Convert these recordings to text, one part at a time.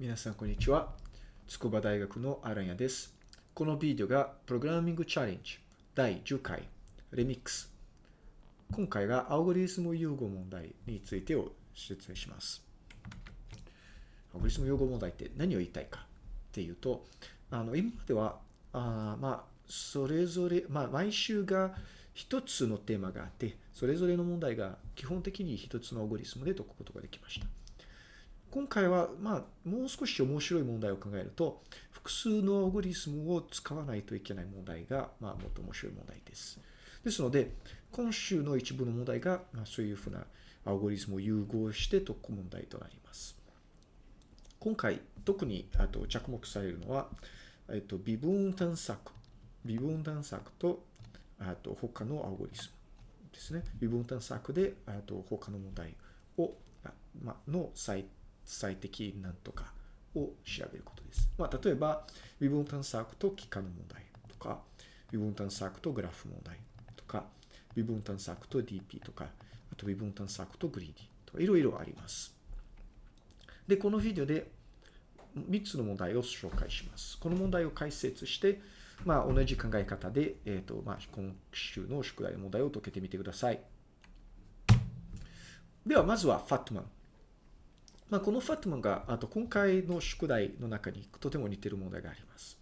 皆さんこんにちは。筑波大学のアランヤです。このビデオがプログラミングチャレンジ第10回レミックス。今回がアルゴリズム融合問題についてを説明します。アルゴリズム融合問題って何を言いたいかっていうと、あの今までは、あまあ、それぞれ、まあ、毎週が一つのテーマがあって、それぞれの問題が基本的に一つのアルゴリズムで解くことができました。今回は、まあ、もう少し面白い問題を考えると、複数のアルゴリズムを使わないといけない問題が、まあ、もっと面白い問題です。ですので、今週の一部の問題が、まあ、そういうふうなアルゴリズムを融合して解く問題となります。今回、特にあと着目されるのは、えっと、微分探索。微分探索と、あと他のアルゴリズムですね。微分探索で、あと他の問題を、まあ、の最最適なんとかを調べることです。まあ、例えば、微分探索と幾何の問題とか、微分探索とグラフ問題とか、微分探索と DP とか、あと微分探索とグリーディとか、いろいろあります。で、このビデオで3つの問題を紹介します。この問題を解説して、まあ、同じ考え方で、えっ、ー、と、まあ、今週の宿題の問題を解けてみてください。では、まずはファットマン。まあ、このファットマンが、あと今回の宿題の中にとても似てる問題があります。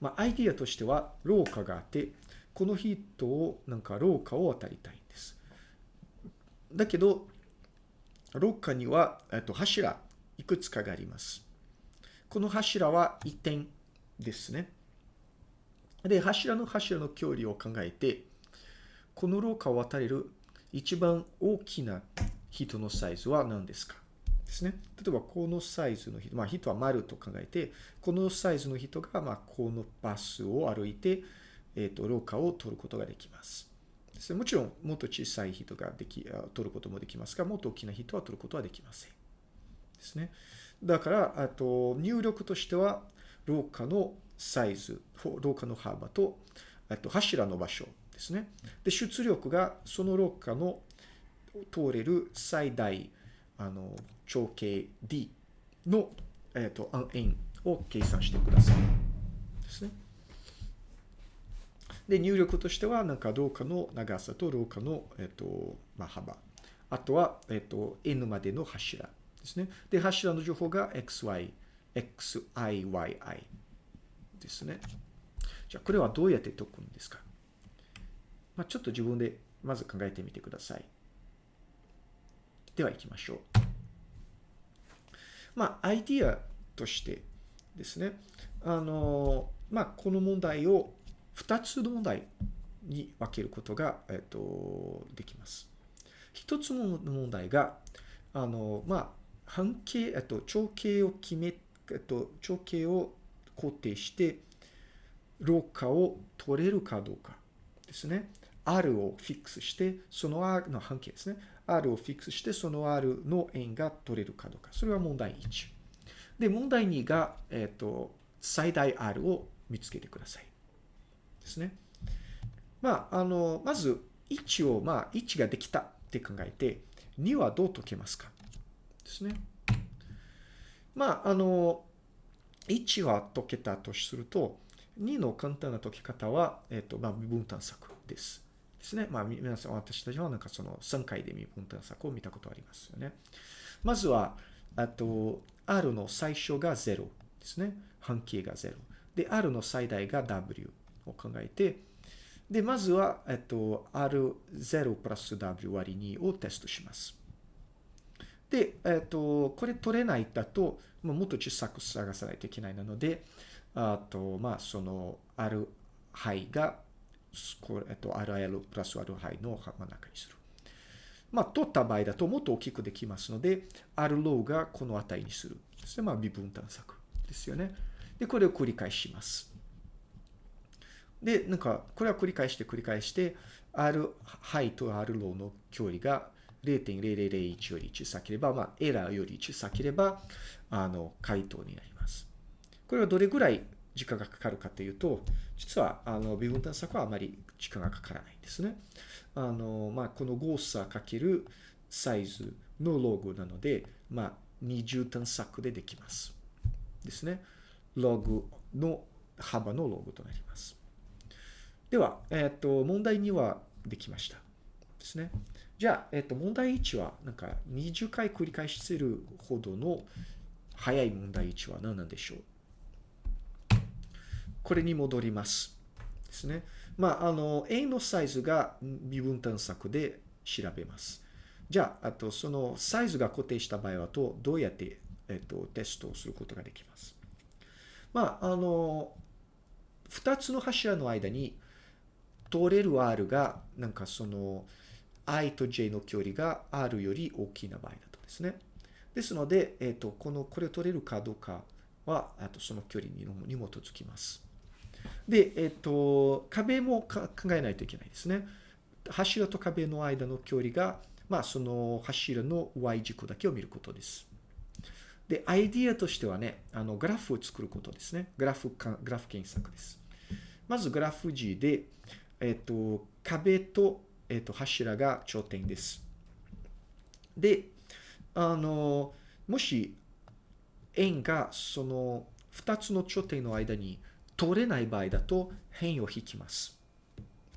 まあ、アイディアとしては、廊下があって、この人を、なんか廊下を渡りたいんです。だけど、廊下には、えっと、柱、いくつかがあります。この柱は1点ですね。で、柱の柱の距離を考えて、この廊下を渡れる一番大きな人のサイズは何ですか？ですね。例えば、このサイズの人、まあ、人は丸と考えて、このサイズの人が、まあ、このバスを歩いて、えっ、ー、と、廊下を取ることができます。ですね、もちろん、もっと小さい人ができ、取ることもできますが、もっと大きな人は取ることはできません。ですね。だから、あと、入力としては、廊下のサイズ、廊下の幅と、あと、柱の場所ですね。で、出力が、その廊下の通れる最大、あの、長径 d の、えっ、ー、と、円を計算してください。ですね。で、入力としては、なんか廊下の長さと廊下の、えっ、ー、と、まあ、幅。あとは、えっ、ー、と、n までの柱ですね。で、柱の情報が xy、xiyi ですね。じゃあ、これはどうやって解くんですか？まあ、ちょっと自分でまず考えてみてください。では行きましょう。まあ、アイディアとしてですね、あの、まあ、この問題を2つの問題に分けることが、えっと、できます。一つの問題が、あの、まあ、半径、えっと、長径を決め、えっと、長径を固定して、廊下を取れるかどうかですね。R をフィックスして、その R の半径ですね。R をフィックスして、その R の円が取れるかどうか。それは問題1。で、問題2が、えっ、ー、と、最大 R を見つけてください。ですね。まあ、あの、まず、1を、まあ、1ができたって考えて、2はどう解けますかですね。まあ、あの、1は解けたとすると、2の簡単な解き方は、えっ、ー、と、まあ、微分探索です。ですね。まあ、皆さん、私たちはなんかその3回で微分探索を見たことありますよね。まずは、あと、R の最初が0ですね。半径が0。で、R の最大が W を考えて、で、まずは、えっと、R0 プラス W 割り2をテストします。で、えっと、これ取れないだと、もっと小さく探さないといけないので、あと、まあ、その R 範が、えっと、RL プラス R 範の真ん中にする。まあ、取った場合だともっと大きくできますので、R ローがこの値にする。ですね。まあ、微分探索ですよね。で、これを繰り返します。で、なんか、これは繰り返して繰り返して、R 範と R ローの距離が0.0001より小さければ、まあ、エラーより小さければ、あの、回答になります。これはどれぐらい時間がかかるかというと、実は、あの、微分探索はあまり時間がかからないんですね。あの、まあ、この誤差かけるサイズのログなので、まあ、20探索でできます。ですね。ログの幅のログとなります。では、えっ、ー、と、問題2はできました。ですね。じゃあ、えっ、ー、と、問題1は、なんか20回繰り返してるほどの早い問題1は何なんでしょう？これに戻ります。ですね。まあ、あの、A のサイズが微分探索で調べます。じゃあ、あと、そのサイズが固定した場合はと、どうやって、えっと、テストをすることができます。まあ、あの、二つの柱の間に通れる R が、なんかその、i と j の距離が R より大きな場合だとですね。ですので、えっ、と、この、これを取れるかどうかは、あとその距離にに基づきます。で、えっ、と、壁も考えないといけないですね。柱と壁の間の距離が、まあ、その柱の y 軸だけを見ることです。で、アイディアとしてはね、あの、グラフを作ることですね。グラフか、グラフ検索です。まずグラフ G で、えっ、と、壁と、えっ、と、柱が頂点です。で、あの、もし、円がその2つの頂点の間に通れない場合だと辺を引きます。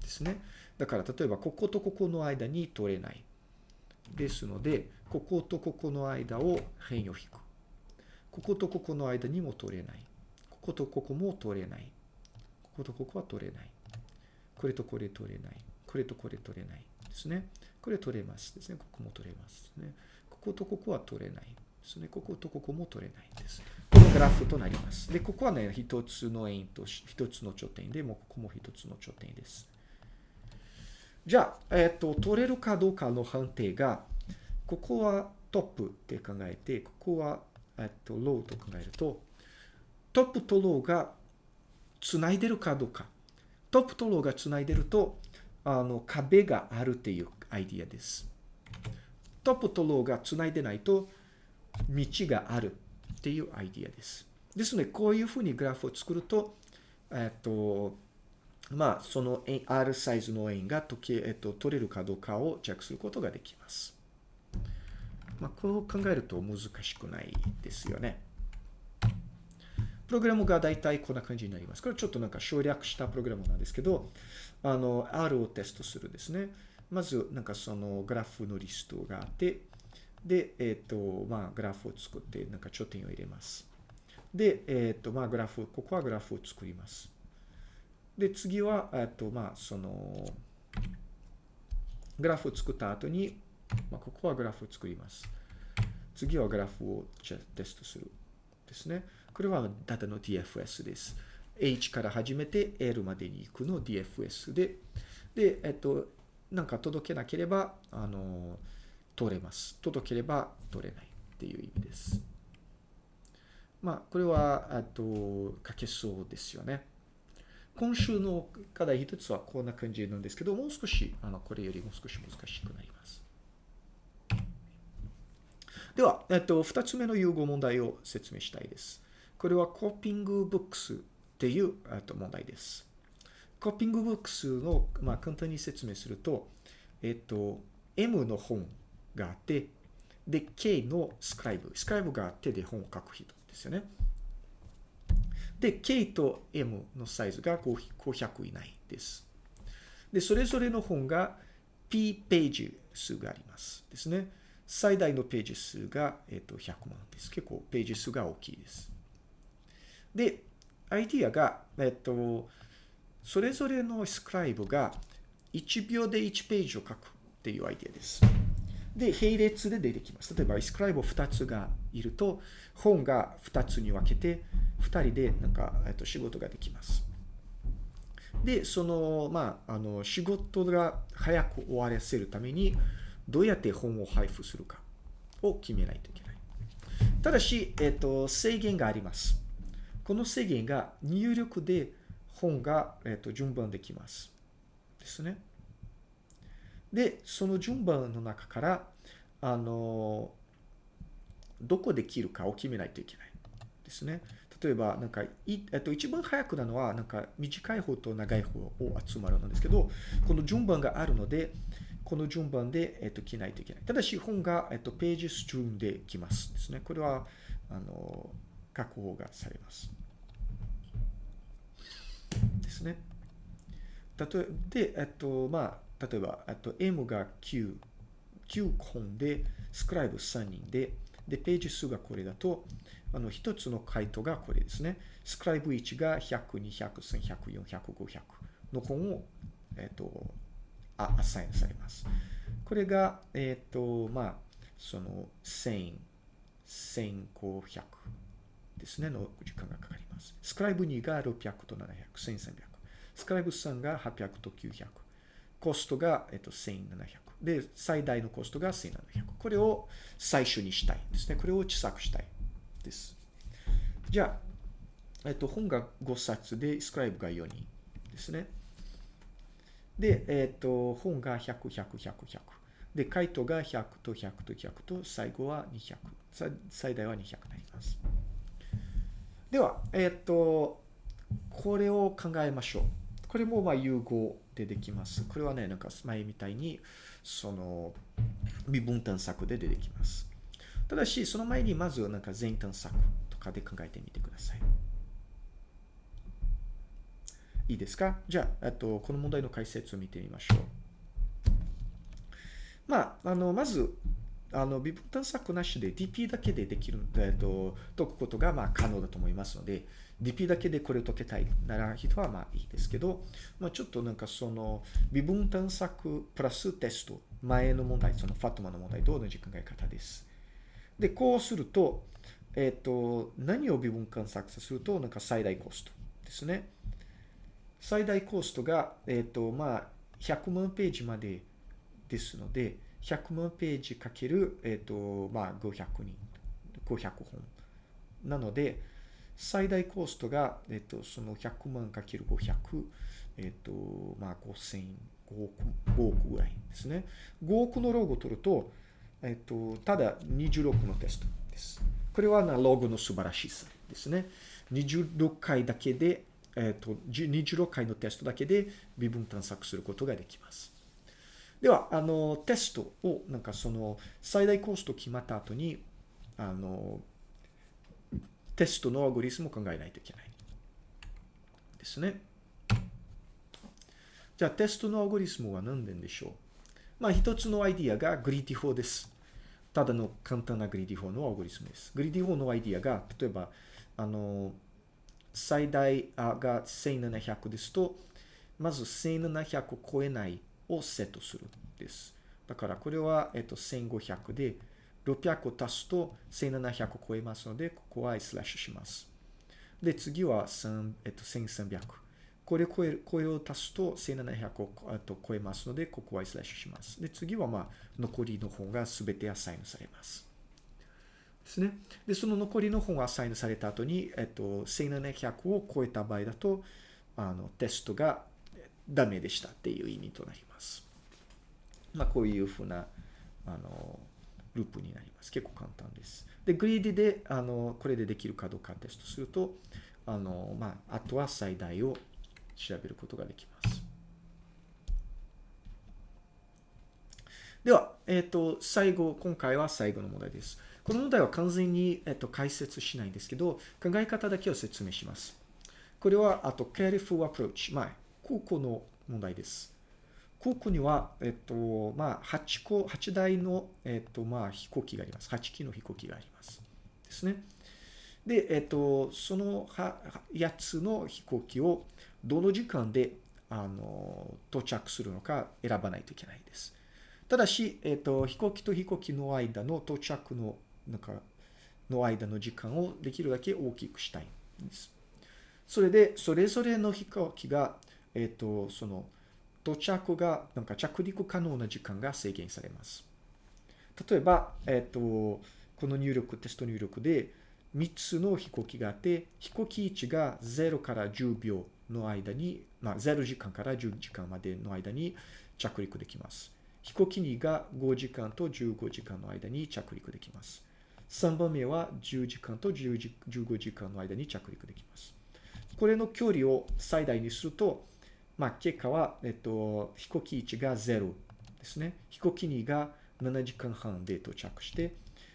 ですね。だから例えばこことここの間に通れない。ですので、こことここの間を辺を引く。こことここの間にも通れない。こことここも通れない。こことここは通れない。これとこれ通れない。これとこれ取れない。ですね。これ取れます。ですね。ここも取れます。ね。こことここは取れない。ですね。こことここも取れないです。グラフとなります。で、ここはね、一つの円と一つの頂点で、もうここも一つの頂点です。じゃあ、えっ、ー、と、取れるかどうかの判定が、ここはトップって考えて、ここは、えっ、ー、と、ローと考えると、トップとローが繋いでるかどうか。トップとローが繋いでると、あの、壁があるっていうアイディアです。トップとローが繋いでないと、道があるっていうアイディアです。ですので、こういうふうにグラフを作ると、えっと、まあ、その R サイズの円が時計、えっと、取れるかどうかをチェックすることができます。まあ、こう考えると難しくないですよね。プログラムが大体こんな感じになります。これちょっとなんか省略したプログラムなんですけど、あの、R をテストするですね。まず、なんかそのグラフのリストがあって、で、えっ、ー、と、まあ、グラフを作って、なんか頂点を入れます。で、えっ、ー、と、まあ、グラフ、ここはグラフを作ります。で、次は、えっ、と、まあ、その、グラフを作った後に、まあ、ここはグラフを作ります。次はグラフをテストする。ですね。これはダタの DFS です。H から始めて L までに行くの DFS で、で、えっと、なんか届けなければ、あの、取れます。届ければ取れないっていう意味です。まあ、これは、あと、書けそうですよね。今週の課題一つはこんな感じなんですけど、もう少し、あの、これよりもう少し難しくなります。では、えっと、二つ目の融合問題を説明したいです。これはコーピングブックスっていうと問題です。コーピングブックスの、まあ、簡単に説明すると、えっと、M の本があって、で、K のスクライブ。スクライブがあってで本を書く人ですよね。で、K と M のサイズが500以内です。で、それぞれの本が P ページ数がありますですね。最大のページ数が、えっと100万です。結構ページ数が大きいです。で、アイディアが、えっと、それぞれのスクライブが1秒で1ページを書くっていうアイディアです。で、並列で出てきます。例えば、イスクライブ2つがいると、本が2つに分けて、2人でなんか、えっと、仕事ができます。で、その、まあ、あの、仕事が早く終わらせるために、どうやって本を配布するかを決めないといけない。ただし、えっと、制限があります。この制限が入力で本が、えっと、順番できます。ですね。で、その順番の中から、あの、どこで切るかを決めないといけないですね。例えば、なんか、いえっと、一番早くなのは、なんか、短い方と長い方を集まるんですけど、この順番があるので、この順番で、えっと、切ないといけない。ただし、本が、えっと、ページ順で来ますですね。これは、あの、確保がされます。ですね。例えで、えっと、まあ、例えば、えっと、M が9、9本で、スクライブ3人で、で、ページ数がこれだと、あの、一つの回答がこれですね。スクライブ1が100、200、1100、400、500の本を、えっと、あ、アサインされます。これが、えっと、まあ、その、1000、1500ですね、の時間がかかります。スクライブ2が600と700、1300。スクライブ3が800と900。コストが、えっと、1700。で、最大のコストが1700。これを最初にしたいですね。これを小さくしたいです。じゃあ、えっと、本が5冊で、スクライブが4人ですね。で、えっと、本が100、100、100、100。で、回答が100と100と100と、最後は200。最大は200になります。では、えっと、これを考えましょう。これもまあ融合でできます。これはね、なんか前みたいに、その、微分探索で出てきます。ただし、その前にまずなんか全探索とかで考えてみてください。いいですか？じゃあ、と、この問題の解説を見てみましょう。まあ、あの、まず、あの、微分探索なしで DP だけでできる、えっと、解くことがまあ可能だと思いますので、DP だけでこれを解けたいなら人はまあいいですけど、まあちょっとなんかその、微分探索プラステスト、前の問題、そのファトマの問題と同じ考え方です。で、こうすると、えっ、と、何を微分探索すると、なんか最大コストですね。最大コストが、えっ、と、まあ、100万ページまでですので、100万ページかける、えっ、と、まあ、500人、500本。なので、最大コストが、えっ、と、その100万かける500、えっ、と、まあ、5000、5億、5億ぐらいですね。5億のログを取ると、えっ、と、ただ26のテストです。これはなログの素晴らしさですね。26回だけで、えっ、と、26回のテストだけで微分探索することができます。では、あの、テストを、なんかその、最大コスト決まった後に、あの、テストのアゴリスムを考えないといけない。ですね。じゃあ、テストのアルゴリズムは何ででしょう？まあ、一つのアイディアが greedy 法です。ただの簡単な greedy 法のアルゴリズムです。 greedy 法のアイディアが、例えば、あの、最大が1700ですと、まず1700を超えないをセットするです。だからこれは、えっと、1500で、600を足すと1700を超えますので、ここはスラッシュします。で、次は3、えっと、1300。これを超える、これを足すと1700をと超えますので、ここはスラッシュします。で、次はまあ、残りの本が全てアサインされます。ですね。で、その残りの本がアサインされた後に、えっと、1700を超えた場合だと、あの、テストがダメでしたっていう意味となります。まあ、こういうふうな、あの、ループになります。結構簡単です。で、グリーディで、あの、これでできるかどうかテストすると、あの、まあ、あとは最大を調べることができます。では、えっ、ー、と、最後、今回は最後の問題です。この問題は完全に、えっ、ー、と、解説しないんですけど、考え方だけを説明します。これは、あと、careful approach。まあ、空港の問題です。空港には、えっと、まあ、8個、8台の、えっと、まあ、飛行機があります。8機の飛行機があります。ですね。で、えっと、その8つの飛行機をどの時間で、あの、到着するのか選ばないといけないです。ただし、えっと、飛行機と飛行機の間の到着の、なんか、の間の時間をできるだけ大きくしたいんです。それで、それぞれの飛行機がえっ、と、その、到着が、なんか着陸可能な時間が制限されます。例えば、えっ、ー、と、この入力、テスト入力で、3つの飛行機があって、飛行機1が0から10秒の間に、まあ、0時間から10時間までの間に着陸できます。飛行機2が5時間と15時間の間に着陸できます。3番目は10時間と10時15時間の間に着陸できます。これの距離を最大にすると、まあ、結果は、えっと、飛行機1が0ですね。飛行機2が7時間半で到着して、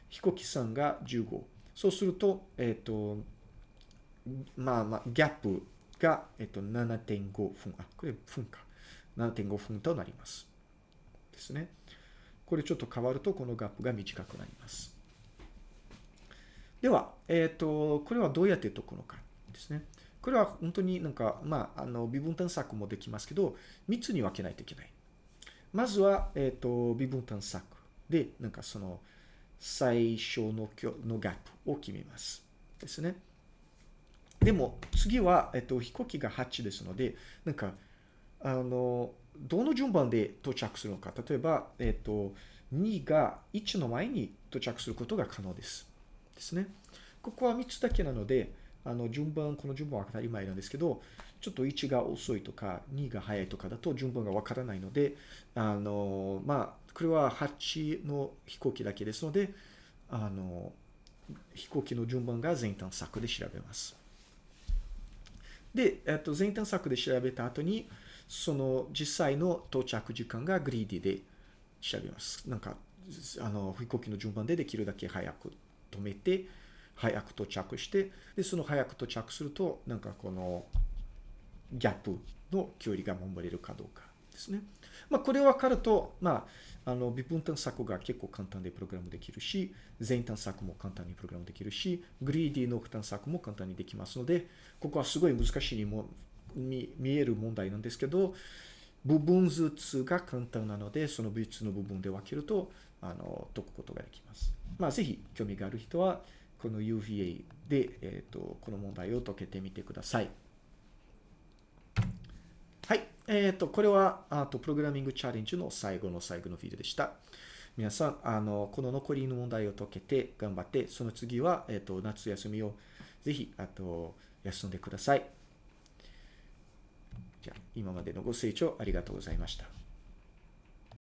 飛行機3が15。そうすると、えっと、まあまあ、ギャップが、えっと、7.5分。あ、これ分か。7.5分となります。ですね。これちょっと変わると、このギャップが短くなります。では、えっ、と、これはどうやって解くのかですね。これは本当になんか、まあ、あの、微分探索もできますけど、3つに分けないといけない。まずは、えっ、と、微分探索で、なんかその、最小ののギャップを決めます。ですね。でも、次は、えっと、飛行機が8ですので、なんか、あの、どの順番で到着するのか。例えば、えっと、2が1の前に到着することが可能です。ですね。ここは3つだけなので、あの、順番、この順番は当たり前なんですけど、ちょっと1が遅いとか、2が早いとかだと順番がわからないので、あの、まあ、これは8の飛行機だけですので、あの、飛行機の順番が全探索で調べます。で、えっと、全探索で調べた後に、その実際の到着時間がグリーディで調べます。なんか、あの、飛行機の順番でできるだけ早く止めて、早く到着して、で、その早く到着すると、なんかこの、ギャップの距離が守れるかどうかですね。まあ、これ分かると、まあ、あの、微分探索が結構簡単でプログラムできるし、全探索も簡単にプログラムできるし、グリーディの探索も簡単にできますので、ここはすごい難しいにも見見える問題なんですけど、部分ずつが簡単なので、その3つの部分で分けると、あの、解くことができます。まあ、ぜひ興味がある人は、この UVA で、えっ、ー、と、この問題を解けてみてください。はい。えっ、ー、と、これは、あと、プログラミングチャレンジの最後の最後のビデオでした。皆さん、あの、この残りの問題を解けて頑張って、その次は、えっ、ー、と、夏休みをぜひ、あと、休んでください。じゃあ、今までのご清聴ありがとうございました。